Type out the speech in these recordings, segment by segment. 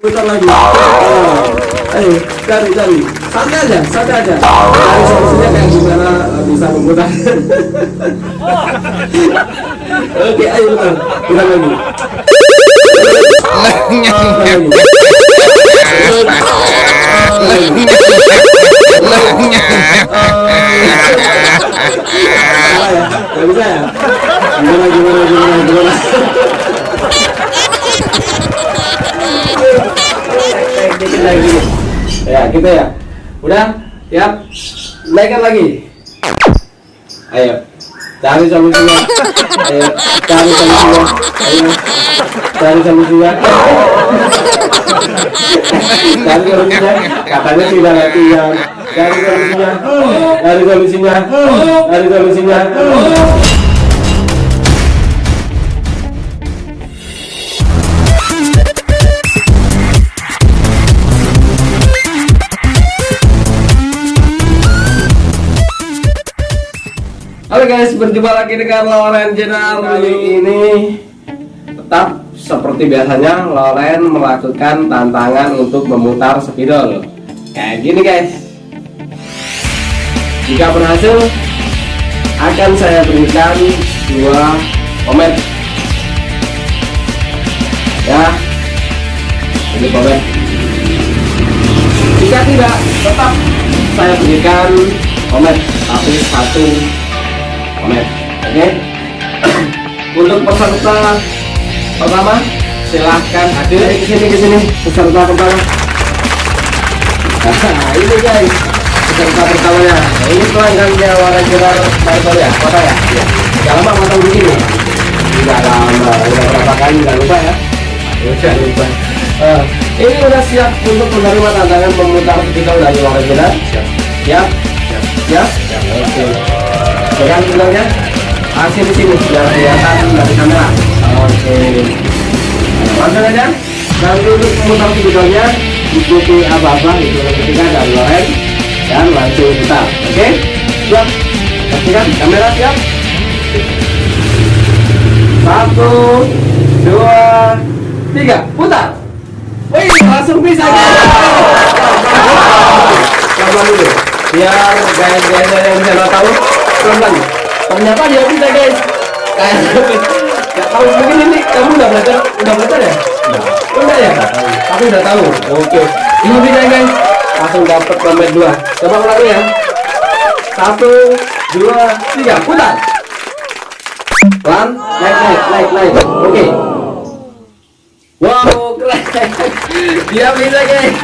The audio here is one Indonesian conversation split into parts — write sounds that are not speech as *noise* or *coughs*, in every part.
putar lagi oh. ayo cari cari santai aja santai aja cari solusinya kayak gimana eh, bisa memutar oke ayo putar putar lagi ya? Ya? Gimana, gimana, gimana, gimana? Dikit lagi. Ya, gitu ya. Udah? Ya? Naikkan lagi. Ayo. Cari solusinya. Ayo, cari solusinya. Ayo. Cari solusinya. Cari solusinya. Katanya tidak latihan. Cari solusinya. Cari solusinya. Cari solusinya. Berjumpa lagi dengan Loren Jenal. Kali ini tetap seperti biasanya Loren melakukan tantangan untuk memutar spidol. Kayak gini guys. Jika berhasil akan saya berikan dua komen. Ya Ini komen. Jika tidak tetap saya berikan komen. Tapi satu komen oke. *coughs* Untuk peserta pertama silahkan hadir. Ke sini ke sini. Peserta pertama. Nah ini guys peserta pertamanya. Nah, ini pelanggannya warna jelar baru ya kota ya? Iya. Tidak lama matang begini tidak lama udah berapa kali nggak lupa ya? Udah lupa. Uh, ini udah siap untuk menerima tantangan memutar kita dari warna jelar siap. Siap? Siap. Siap. Oke. okay pegang bilangnya hasil di sini biar kelihatan dari kamera. Oke. Langsung aja. Dan dulu memutar videonya ikuti apa-apa itu ketiga dari Loren. Dan langsung putar oke? Siap. Pastikan kamera siap. Satu dua tiga. Putar. Wih, langsung bisa. Coba dulu. Biar guys-guys yang bisa tahu pelan ternyata dia bisa guys. Kayak nggak tahu mungkin ini kamu udah belajar udah belajar ya? Udah. Udah ya? Tapi udah tahu. Oke. Ini bisa guys. Langsung dapat nomor dua. Coba ulang ya. Satu dua tiga. Putar. Pelan naik naik naik naik. Oke. Wow keren. *laughs* Dia bisa guys.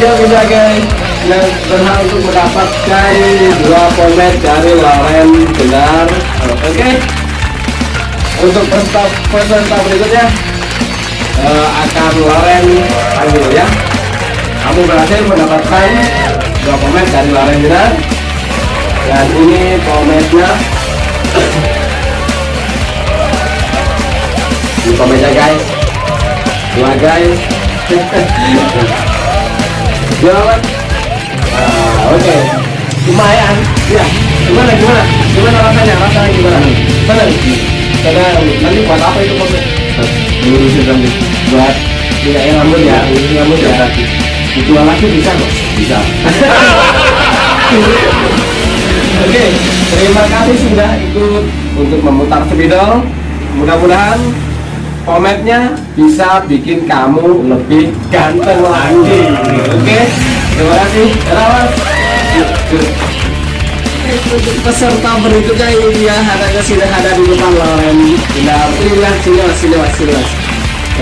Dia bisa guys yang berhak untuk mendapatkan dua pomet dari Loren benar oke. Okay. untuk peserta peserta berikutnya uh, akan Loren panggil ya. Kamu berhasil mendapatkan dua pomet dari Loren benar dan ini pometnya ini pometnya guys. Dua guys. *laughs* Dua Oke. Okay. lumayan. Ya gimana gimana? Gimana rasanya? Rasanya gimana? Senang karena nanti buat apa itu maksudnya lurusin rambut buat yang rambut ya. Lurusin rambut ya. Dijual lagi bisa kok? Bisa. *laughs* Oke. Okay. terima kasih sudah ikut untuk memutar spidol mudah-mudahan kometnya bisa bikin kamu lebih ganteng lagi. Oke? okay? Terima kasih. Rawat peserta berikutnya ini ada ke sini ada di depan Loren. Tidak ini lah sini mas sini mas sini mas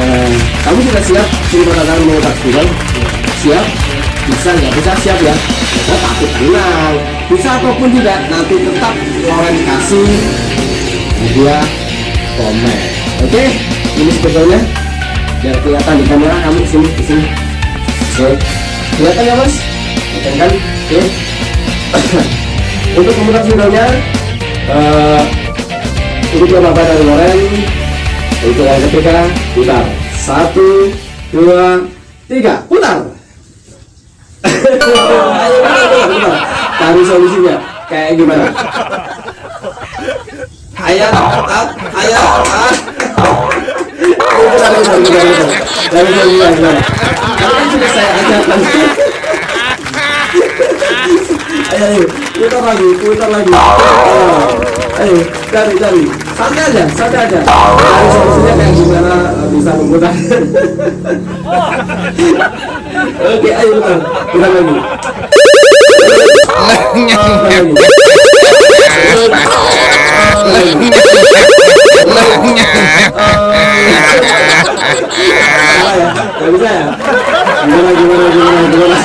eh, kamu sudah siap? Sini perkataan mau tak siap? Bisa nggak bisa? Siap ya? Oh tapi tenang. Bisa ataupun tidak nanti tetap Loren kasih dia komen. Oke? Ini sebetulnya biar kelihatan di kamera kamu sini sini. Oke kelihatan ya mas? Kelihatan kan? Oke. *coughs* Untuk memutar videonya uh, ini bapak dari Loren untuk yang ketiga putar. Satu dua tiga putar. *coughs* Cari solusinya. Kayak gimana? Ayo ayo Ayo, putar lagi, putar lagi. Ayo, cari, cari. Santai aja, santai aja. Cari solusinya kayak gimana bisa memutar. Oke, ayo putar, putar lagi. Salah ya, bisa ya. Gimana, gimana, gimana, gimana.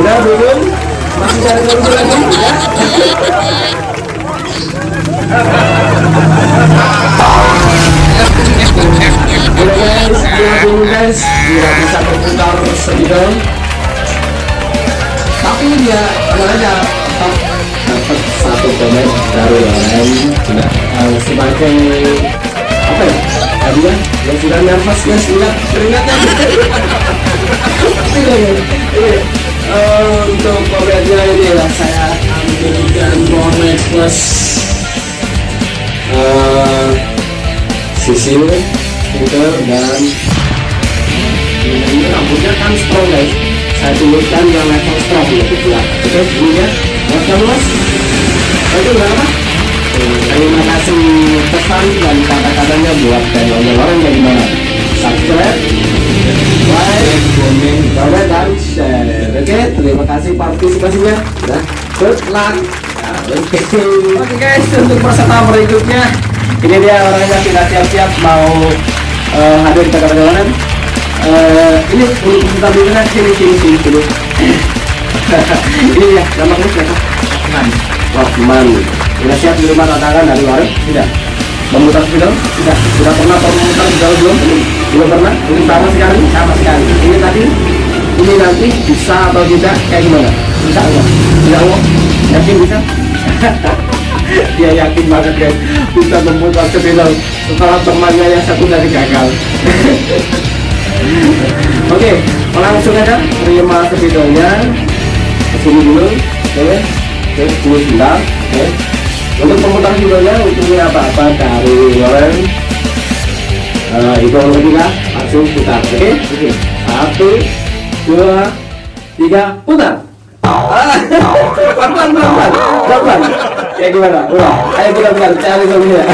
Udah belum? Masih cari lagi? Guys, bisa Tapi dia aja dapat satu komen dari lain uh, sebagai apa ya? Tadi ya, yang sudah nervous guys, lihat keringatnya ya. Eh, Untuk komennya ini ya saya ambilkan komen plus. Eh, sisil filter dan ini rambutnya kan strong guys. Saya tuliskan yang level strong gitu ya terus ini ya mas itu berapa terima kasih pesan dan kata-katanya buat channelnya orang yang gimana subscribe like comment comment dan share oke terima kasih partisipasinya nah good luck Oke Oke guys untuk peserta berikutnya. Ini dia orangnya tidak siap-siap mau eh, hadir ke perjalanan. Eh, ini untuk peserta berikutnya. Sini sini sini dulu *laughs* ini ya nama kamu siapa? Rahman Rahman sudah siap di rumah tantangan dari warung? Tidak. Memutar video? Tidak. Sudah pernah memutar video belum? Belum. Belum pernah? Ini sama sekali? Sama sekali. Ini tadi ini nanti bisa atau tidak? Kayak gimana? Bisa Allah tidak Allah. Yakin bisa? *laughs* Dia yakin banget guys. Bisa memutar video. Setelah temannya yang satu dari gagal. *laughs* Oke langsung aja terima videonya ke sini dulu oke. Oke dulu sebentar oke. Untuk pemutar videonya untungnya apa-apa dari Warren uh, itu ketiga langsung putar oke. Oke. Satu dua tiga putar. Ah, pelan-pelan pelan-pelan pelan-pelan. Kayak gimana? Udah ayo putar putar cari solusinya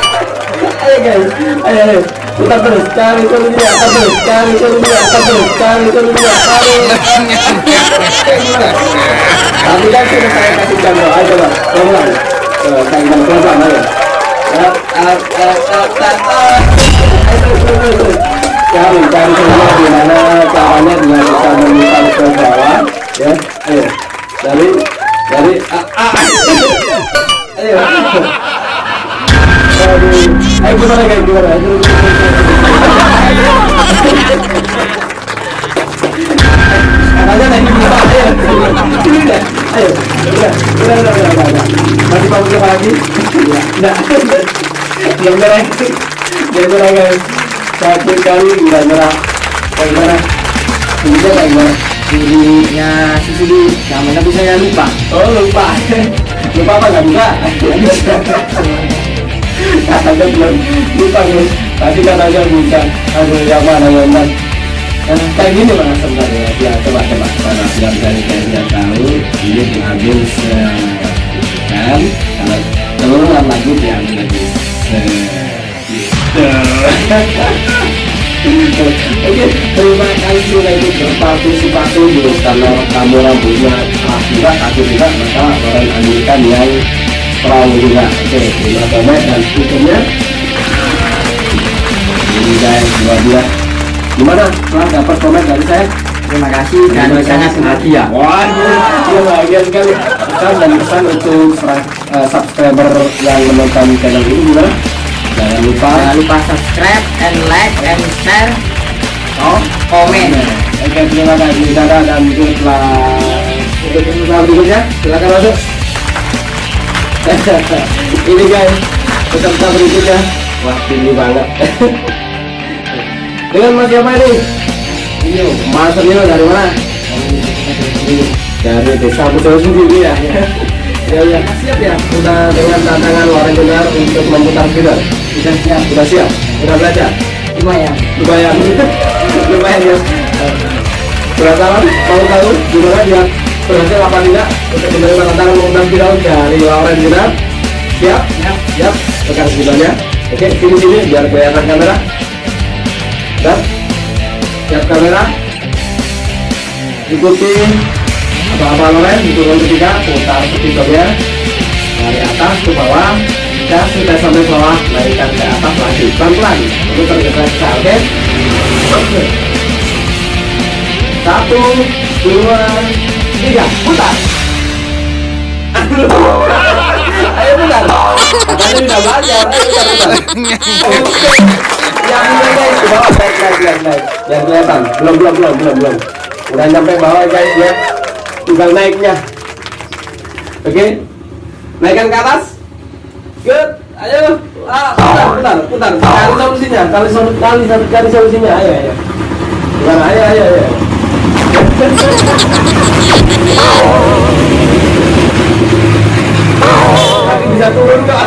*laughs* ayo guys. Ayo ayo putar terus cari solusinya putar terus cari solusinya putar terus cari kayak gimana tapi kan sudah saya kasih. contoh ayo coba Coba, saya bilang pelan-pelan ayo Up, up, up, up, yang merah guys sakit kali udah merah ini kayak gimana? Dirinya Sisi namanya tapi saya lupa? Oh lupa. *laughs* Lupa apa? Nggak bisa. *laughs* Katanya belum. Lupa guys. Tadi katanya bisa. Aduh yang mana yang mana? Eh, kayak gini mas sebenarnya. Ya coba coba. Karena biar dari kalian tahu ini diambil sekian kalau keluar lagi diambil se Oke, terima kasih ikut berpartisipasi di karena kamu rambutnya ah juga aku juga maka orang ambilkan yang strong juga. Oke, terima kasih dan berikutnya ini guys dua dia gimana? Setelah dapat komen dari saya? Terima kasih dan sangat bahagia Waduh, iya bahagia sekali. Pesan dan pesan untuk eh, subscriber yang menonton channel ini gimana? Jangan lupa jangan lupa subscribe and like and share oh, komen Oke, terima kasih Dadah dan luck. Untuk peserta berikutnya, silakan masuk. *laughs* ini guys, peserta berikutnya. Wah, tinggi banget. *laughs* Dengan Mas siapa ini? Mas Nino dari mana? Dari desa Pulau sendiri ya. *laughs* ya ya siap ya udah dengan tantangan Loren Jenar untuk memutar feeder Sudah siap. udah siap. Udah belajar? Lumayan. lumayan. *laughs* Lumayan ya. Penasaran mau tahu gimana dia? Berhasil apa tidak? Untuk menerima tantangan memutar feeder dari Loren Jenar siap? Siap. siap. Pegang sebelahnya oke sini sini biar kelihatan kamera. Dan siap kamera? Ikuti. Apa-apa Loren hitungan ketiga putar speedometer dari atas ke bawah dan sudah sampai bawah naikkan ke atas lagi pelan-pelan. Putar ke kaca oke? Oke. satu dua tiga putar. Ayo putar. Katanya udah belajar ayo putar putar. *laughs* Oke. yang ini guys ke bawah naik naik naik naik yang kelihatan. Belum belum belum belum belum. Udah nyampe bawah guys ya tinggal naiknya. Oke? Naikkan ke atas good ayo. Ah, putar putar putar cari solusinya cari solusi cari, cari, solusinya. Ayo ayo. Gimana ayo ayo ayo. Kaki bisa turun kok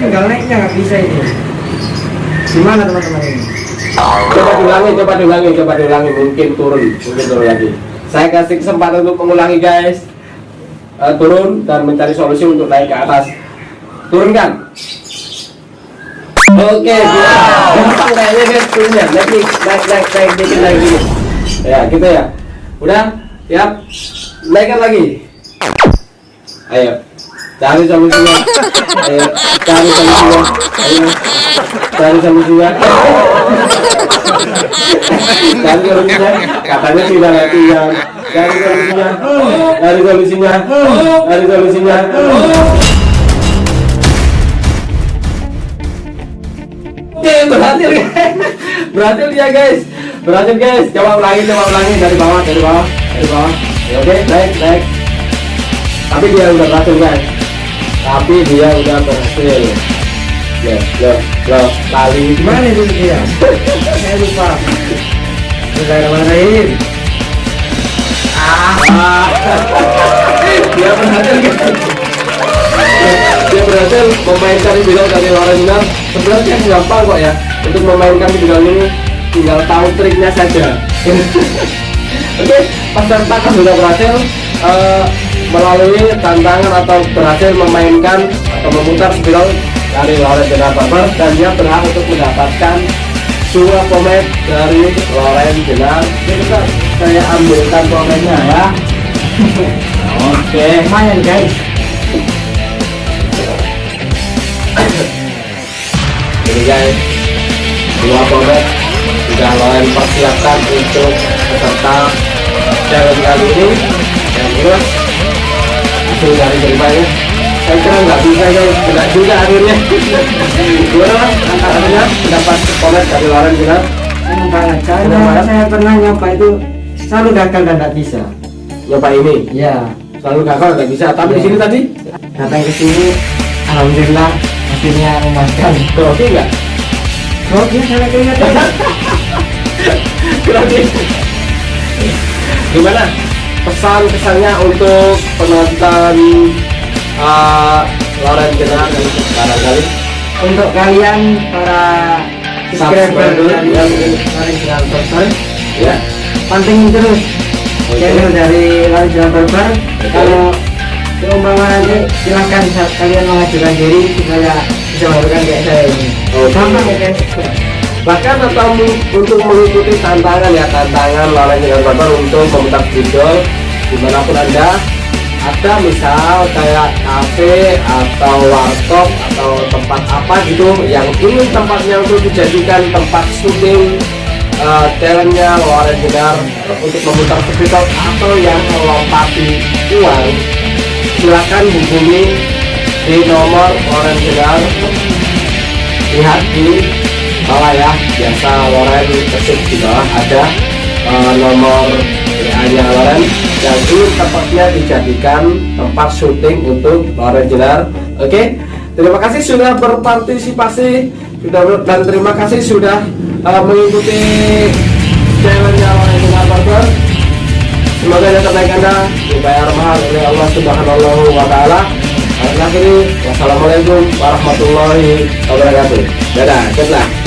Tinggal naiknya nggak bisa ini. Gimana teman-teman ini? coba diulangi coba diulangi coba diulangi. Mungkin turun mungkin turun lagi. Saya kasih kesempatan untuk mengulangi guys. Eh, turun dan mencari solusi untuk naik ke atas turunkan. Oke gampang kayaknya guys. Turunnya naik nih. Naik naik naik dikit naik dikit. Ya gitu ya. Udah? Siap? Naikkan lagi. Ayo. Cari solusinya ayo. Cari solusinya ayo cari solusinya cari solusinya katanya tidak latihan cari solusinya cari solusinya cari solusinya berhasil guys. Berhasil ya guys. Berhasil guys. Coba ulangi coba ulangi. Dari bawah dari bawah dari bawah. Ya, oke. Naik naik tapi dia udah berhasil guys. Tapi dia udah berhasil. Loh loh loh kali Gimana itu dia? *laughs* Saya lupa. Bismillahirrahmanirrahim. Ah. *laughs* dia berhasil guys. dia berhasil memainkan video dari Milan sebenarnya gampang kok ya untuk memainkan video ini tinggal tahu triknya saja. *laughs* Oke peserta kan sudah berhasil eh, melalui tantangan atau berhasil memainkan atau memutar spiral dari Loren Barber dan dia berhak untuk mendapatkan dua pomade dari Loren Jenar saya ambilkan pomade-nya ya. *laughs* Oke. Lumayan guys. Ini guys dua pomade sudah Loren persiapkan untuk peserta challenge kali ini. Yang terus hasil dari ceritanya saya kira nggak bisa guys kena juga akhirnya. *laughs* Mas akhirnya mendapat pomade dari Loren Jenar Senang banget. Senang Karena saya pernah nyoba itu selalu gagal dan tidak bisa. nyoba ini? Ya. selalu gagal nggak bisa. Tapi di sini tadi? Datang ke sini, alhamdulillah hasilnya memuaskan. grogi nggak Oke, saya kelihatan. grogi gimana pesan kesannya untuk penonton uh, Loren Jenar dan barangkali Untuk kalian para subscriber Subscriber, dari ya. Lari Jalan Barber, ya pantengin terus Oke. channel dari Jalan Barber. Oke. Kalau seumpama nanti silahkan saat kalian mengajukan diri supaya bisa melakukan kayak saya ini. Oke. Gampang ya guys. bahkan atau untuk mengikuti tantangan ya tantangan Loren Jenar Barber untuk memutar video di mana pun anda ada misal kayak kafe atau warkop atau tempat apa gitu yang ingin tempatnya untuk dijadikan tempat syuting uh, challenge-nya Loren Jenar untuk memutar video atau yang melompati uang silakan hubungi di nomor Loren Jenar lihat di bawah ya biasa Loren ketik di bawah ada eh, nomor WA nya Loren. Ini tempatnya dijadikan tempat syuting untuk Loren Jenar oke terima kasih sudah berpartisipasi sudah dan terima kasih sudah eh, mengikuti challenge Loren Barber Semoga yang terbaik Anda dibayar mahal oleh Allah Subhanahu wa taala. Akhir wassalamualaikum warahmatullahi wabarakatuh. Dadah, good.